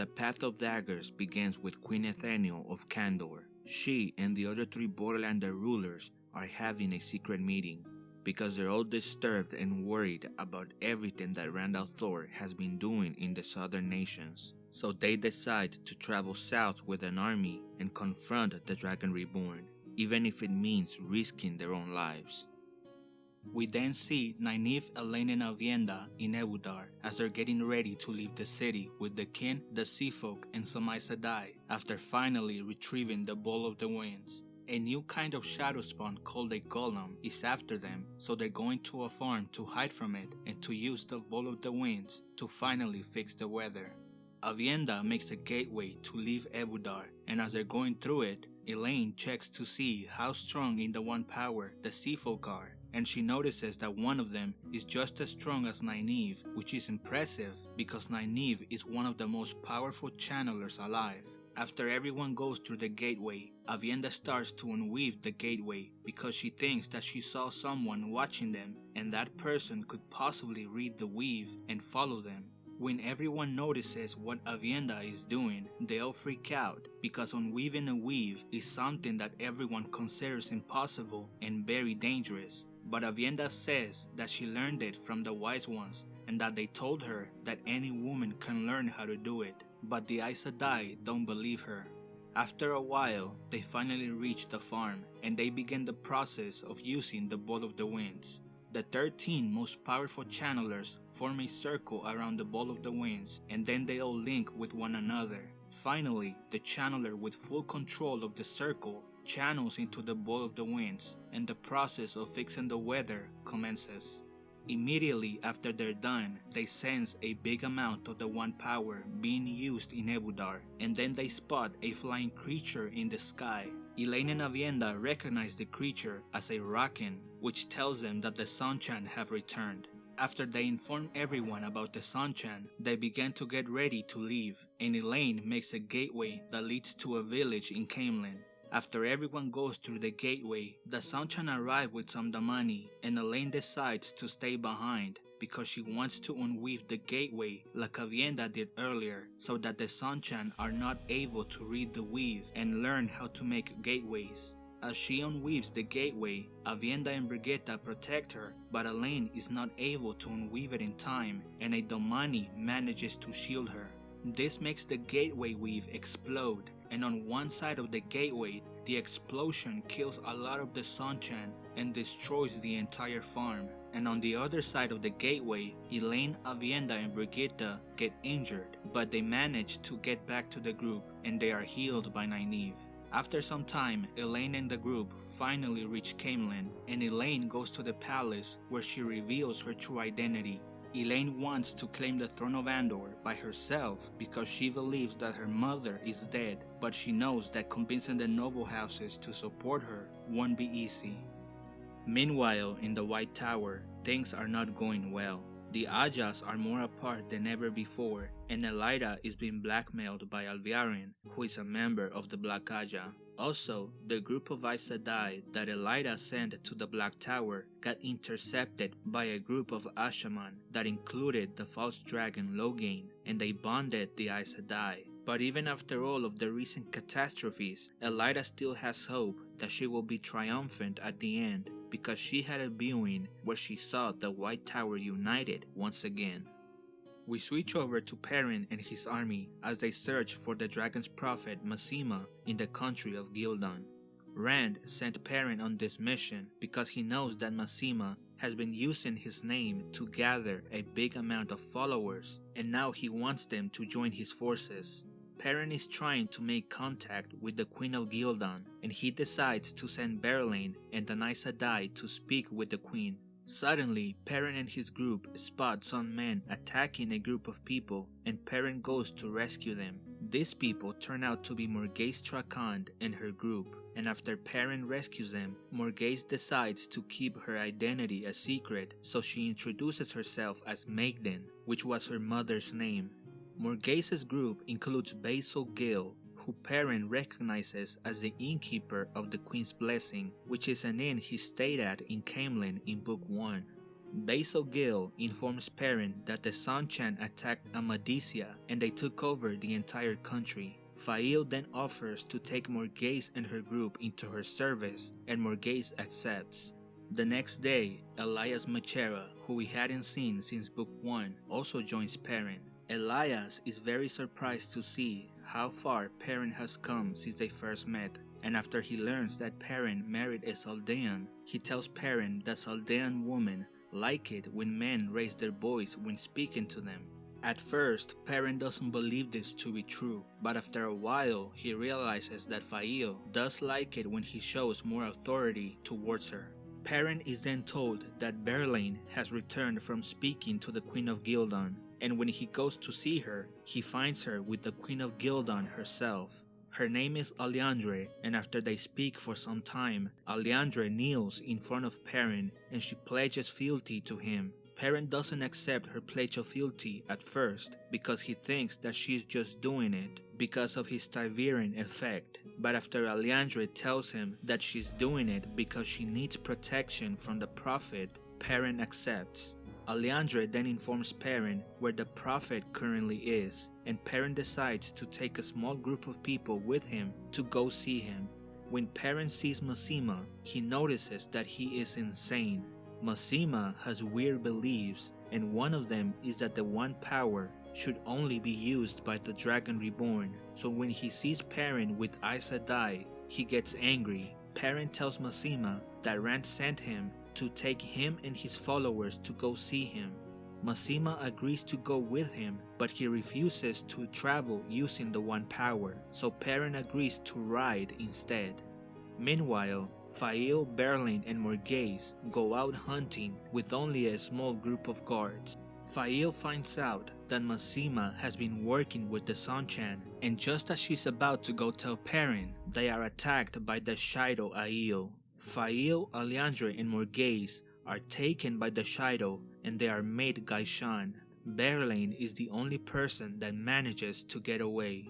The Path of Daggers begins with Queen Ethenielle of Kandor. She and the other three Borderlander rulers are having a secret meeting because they're all disturbed and worried about everything that Rand al'Thor has been doing in the southern nations. So they decide to travel south with an army and confront the Dragon Reborn, even if it means risking their own lives. We then see Nynaeve, Elayne and Aviendha in Ebou Dar as they're getting ready to leave the city with the kin, the sea folk, and some Aes Sedai after finally retrieving the Bowl of the Winds. A new kind of shadow spawn called a gholam is after them, so they're going to a farm to hide from it and to use the Bowl of the Winds to finally fix the weather. Aviendha makes a gateway to leave Ebou Dar, and as they're going through it, Elayne checks to see how strong in the One Power the Sea Folk are, and she notices that one of them is just as strong as Nynaeve, which is impressive because Nynaeve is one of the most powerful channelers alive. After everyone goes through the gateway, Aviendha starts to unweave the gateway because she thinks that she saw someone watching them and that person could possibly read the weave and follow them. When everyone notices what Aviendha is doing, they all freak out because unweaving a weave is something that everyone considers impossible and very dangerous. But Aviendha says that she learned it from the wise ones and that they told her that any woman can learn how to do it. But the Aes Sedai don't believe her. After a while, they finally reach the farm and they begin the process of using the Bowl of the Winds. The 13 most powerful channelers form a circle around the Bowl of the Winds and then they all link with one another. Finally, the channeler with full control of the circle channels into the Bowl of the Winds and the process of fixing the weather commences. Immediately after they're done, they sense a big amount of the One Power being used in Ebou Dar, and then they spot a flying creature in the sky. Elayne and Aviendha recognize the creature as a raken, which tells them that the Seanchan have returned. After they inform everyone about the Seanchan, they begin to get ready to leave, and Elayne makes a gateway that leads to a village in Caemlyn. After everyone goes through the gateway, the Seanchan arrive with some damane, and Elayne decides to stay behind because she wants to unweave the gateway like Aviendha did earlier so that the Seanchan are not able to read the weave and learn how to make gateways. As she unweaves the gateway, Aviendha and Birgitte protect her, but Elayne is not able to unweave it in time and a damane manages to shield her. This makes the gateway weave explode and on one side of the gateway, the explosion kills a lot of the Seanchan and destroys the entire farm. And on the other side of the gateway, Elayne Aviendha and Birgitte get injured, but they manage to get back to the group and they are healed by Nynaeve. After some time, Elayne and the group finally reach Caemlyn, and Elayne goes to the palace where she reveals her true identity Elayne wants to claim the throne of Andor by herself because she believes that her mother is dead, but she knows that convincing the noble houses to support her won't be easy. Meanwhile, in the White Tower, things are not going well. The Ajahs are more apart than ever before, and Elaida is being blackmailed by Alviarin, who is a member of the Black Ajah. Also, the group of Aes Sedai that Elaida sent to the Black Tower got intercepted by a group of Asha'man that included the false dragon Logain, and they bonded the Aes Sedai. But even after all of the recent catastrophes, Elaida still has hope that she will be triumphant at the end because she had a viewing where she saw the White Tower united once again. We switch over to Perrin and his army as they search for the dragon's prophet Masema in the country of Ghealdan. Rand sent Perrin on this mission because he knows that Masema has been using his name to gather a big amount of followers and now he wants them to join his forces. Perrin is trying to make contact with the Queen of Ghealdan and he decides to send Berelain and Aes Sedai to speak with the Queen. Suddenly, Perrin and his group spot some men attacking a group of people and Perrin goes to rescue them. These people turn out to be Morgase Trakand and her group, and after Perrin rescues them, Morgase decides to keep her identity a secret, so she introduces herself as Maighdin, which was her mother's name. Morgase's group includes Basil Gill, who Perrin recognizes as the innkeeper of the Queen's Blessing, which is an inn he stayed at in Caemlyn in Book 1. Basil Gill informs Perrin that the Seanchan attacked Amadicia and they took over the entire country. Faile then offers to take Morgase and her group into her service, and Morgase accepts. The next day, Elyas Machera, who we hadn't seen since book 1, also joins Perrin. Elyas is very surprised to see how far Perrin has come since they first met, and after he learns that Perrin married a Saldaean, he tells Perrin that Saldaean women like it when men raise their voice when speaking to them. At first, Perrin doesn't believe this to be true, but after a while, he realizes that Faile does like it when he shows more authority towards her. Perrin is then told that Berelain has returned from speaking to the Queen of Ghealdan, and when he goes to see her, he finds her with the Queen of Ghealdan herself. Her name is Aliandre, and after they speak for some time, Aliandre kneels in front of Perrin and she pledges fealty to him Perrin doesn't accept her pledge of fealty at first because he thinks that she's just doing it because of his ta'veren effect, but after Aliandre tells him that she's doing it because she needs protection from the Prophet, Perrin accepts. Aliandre then informs Perrin where the Prophet currently is, and Perrin decides to take a small group of people with him to go see him. When Perrin sees Masema, he notices that he is insane Masema has weird beliefs, and one of them is that the One Power should only be used by the Dragon Reborn. So when he sees Perrin with Aes Sedai, he gets angry. Perrin tells Masema that Rand sent him to take him and his followers to go see him. Masema agrees to go with him, but he refuses to travel using the One Power, so Perrin agrees to ride instead. Meanwhile, Faile, Berelain, and Morgase go out hunting with only a small group of guards. Faile finds out that Masema has been working with the Seanchan, and just as she's about to go tell Perrin, they are attacked by the Shaido Aiel. Faile, Aliandre, and Morgase are taken by the Shaido and they are made gai'shain. Berelain is the only person that manages to get away.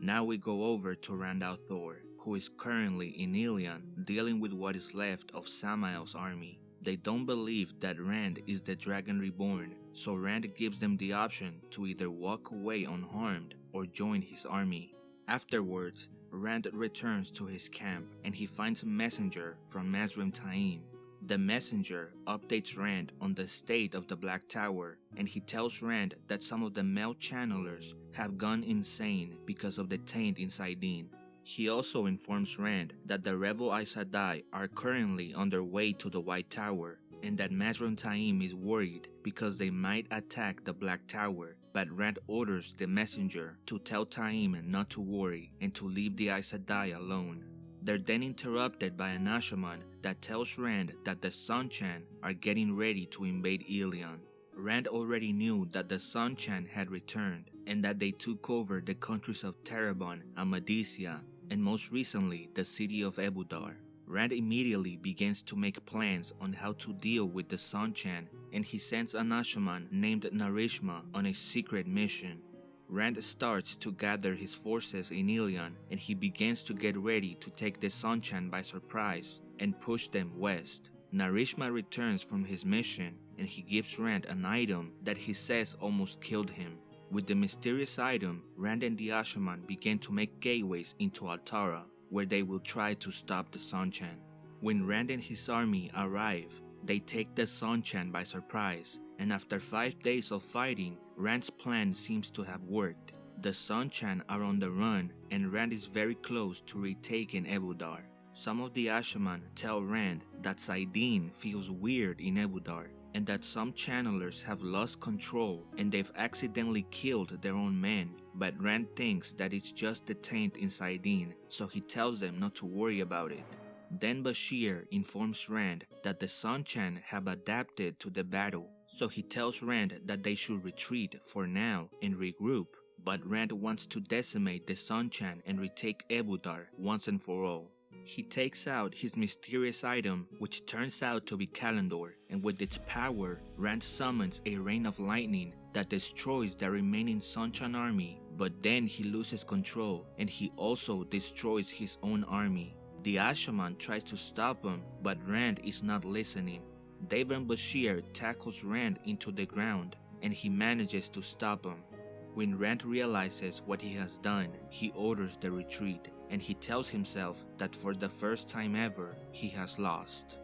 Now we go over to Rand al'Thor who is currently in Illian dealing with what is left of Samael's army. They don't believe that Rand is the Dragon Reborn, so Rand gives them the option to either walk away unharmed or join his army. Afterwards, Rand returns to his camp and he finds a messenger from Mazrim Taim. The messenger updates Rand on the state of the Black Tower and he tells Rand that some of the male channelers have gone insane because of the taint in saidin he also informs Rand that the rebel Aes Sedai are currently on their way to the White Tower and that Mazrim Taim is worried because they might attack the Black Tower, but Rand orders the messenger to tell Taim not to worry and to leave the Aes Sedai alone. They're then interrupted by an Asha'man that tells Rand that the Seanchan are getting ready to invade Illian. Rand already knew that the Seanchan had returned and that they took over the countries of Tarabon, Amadicia, and most recently the city of Ebou Dar. Rand immediately begins to make plans on how to deal with the Seanchan and he sends an Asha'man named Narishma on a secret mission. Rand starts to gather his forces in Illian and he begins to get ready to take the Seanchan by surprise and push them west. Narishma returns from his mission and he gives Rand an item that he says almost killed him. With the mysterious item, Rand and the Asha'man begin to make gateways into Altara, where they will try to stop the Seanchan. When Rand and his army arrive, they take the Seanchan by surprise, and after 5 days of fighting, Rand's plan seems to have worked. The Seanchan are on the run, and Rand is very close to retaking Ebou Dar. Some of the Asha'man tell Rand that saidin feels weird in Ebou Dar, and that some channelers have lost control and they've accidentally killed their own men, but Rand thinks that it's just the taint in saidin, so he tells them not to worry about it. Then Bashere informs Rand that the Seanchan have adapted to the battle, so he tells Rand that they should retreat for now and regroup, but Rand wants to decimate the Seanchan and retake Ebou Dar once and for all. He takes out his mysterious item, which turns out to be Callandor, and with its power, Rand summons a rain of lightning that destroys the remaining Seanchan army, but then he loses control and he also destroys his own army. The Asha'man tries to stop him, but Rand is not listening. Davram Bashere tackles Rand into the ground and he manages to stop him. When Rand realizes what he has done, he orders the retreat and he tells himself that for the first time ever, he has lost.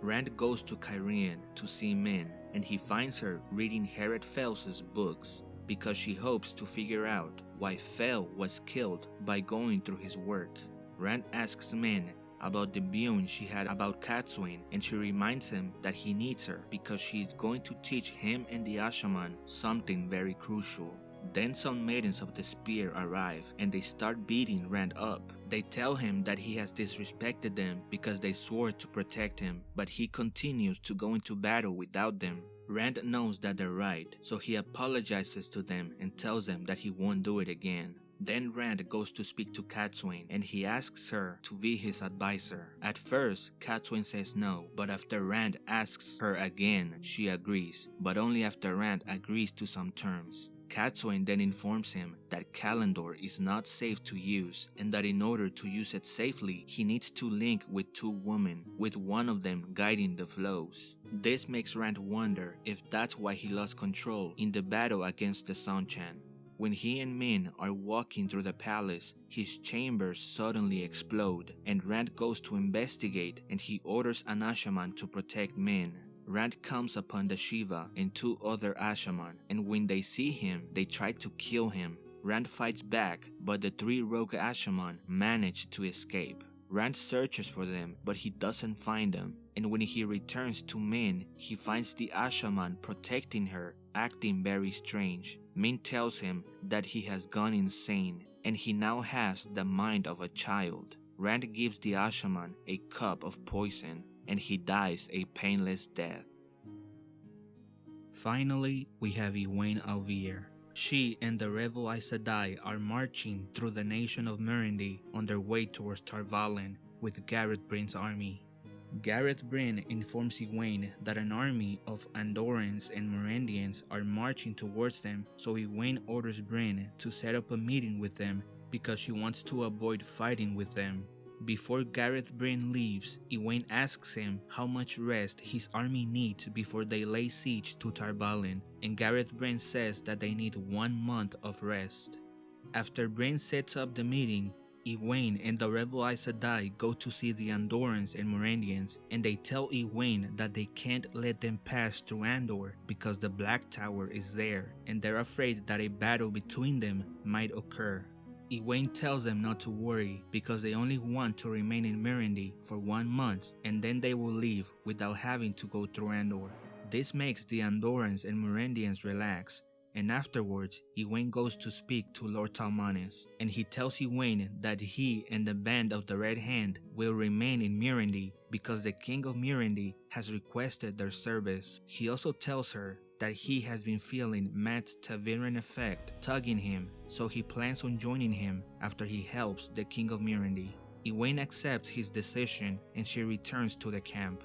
Rand goes to Cairhien to see Min and he finds her reading Herid Fel's books because she hopes to figure out why Fel was killed by going through his work. Rand asks Min about the viewing she had about Cadsuane and she reminds him that he needs her because she is going to teach him and the Asha'man something very crucial. Then some maidens of the spear arrive and they start beating Rand up. They tell him that he has disrespected them because they swore to protect him, but he continues to go into battle without them. Rand knows that they're right, so he apologizes to them and tells them that he won't do it again. Then Rand goes to speak to Cadsuane and he asks her to be his advisor. At first, Cadsuane says no, but after Rand asks her again, she agrees, but only after Rand agrees to some terms. Cadsuane then informs him that Callandor is not safe to use and that in order to use it safely, he needs to link with two women, with one of them guiding the flows. This makes Rand wonder if that's why he lost control in the battle against the Seanchan. When he and Min are walking through the palace, his chambers suddenly explode and Rand goes to investigate and he orders an Asha'man to protect Min. Rand comes upon Dashiva and two other Asha'man and when they see him, they try to kill him. Rand fights back, but the three rogue Asha'man manage to escape. Rand searches for them, but he doesn't find them. And when he returns to Min, he finds the Asha'man protecting her, acting very strange. Min tells him that he has gone insane and he now has the mind of a child. Rand gives the Asha'man a cup of poison and he dies a painless death. Finally, we have Egwene al'Vere. She and the rebel Aes Sedai are marching through the nation of Meerendil on their way towards Tar Valon with Gareth Bryne's army. Gareth Bryne informs Egwene that an army of Andorans and Murandians are marching towards them so Egwene orders Bryne to set up a meeting with them because she wants to avoid fighting with them. Before Gareth Bryne leaves, Egwene asks him how much rest his army needs before they lay siege to Tar Valon, and Gareth Bryne says that they need one month of rest. After Bryne sets up the meeting, Egwene and the rebel Aes Sedai go to see the Andorans and Murandians and they tell Egwene that they can't let them pass through Andor because the Black Tower is there and they're afraid that a battle between them might occur. Egwene tells them not to worry because they only want to remain in Meerendil for one month and then they will leave without having to go through Andor. This makes the Andorans and Murandians relax and afterwards Egwene goes to speak to Lord Talmanes, and he tells Egwene that he and the band of the Red Hand will remain in Meerendil because the king of Meerendil has requested their service. He also tells her that he has been feeling Mat's ta'veren effect tugging him, so he plans on joining him after he helps the king of Meerendil. Egwene accepts his decision and she returns to the camp.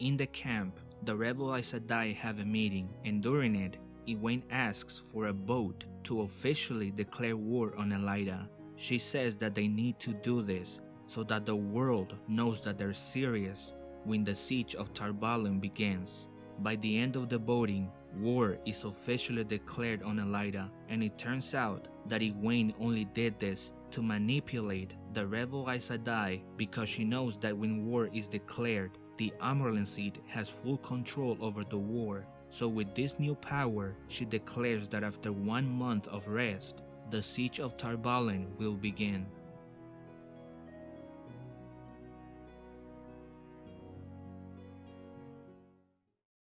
In the camp, the rebel Aes Sedai have a meeting and during it, Egwene asks for a vote to officially declare war on Elaida. She says that they need to do this so that the world knows that they're serious when the siege of Tar Valon begins. By the end of the voting, war is officially declared on Elaida and it turns out that Egwene only did this to manipulate the rebel Aes Sedai because she knows that when war is declared, the Amyrlin Seat has full control over the war so with this new power, she declares that after one month of rest, the siege of Tar Valon will begin.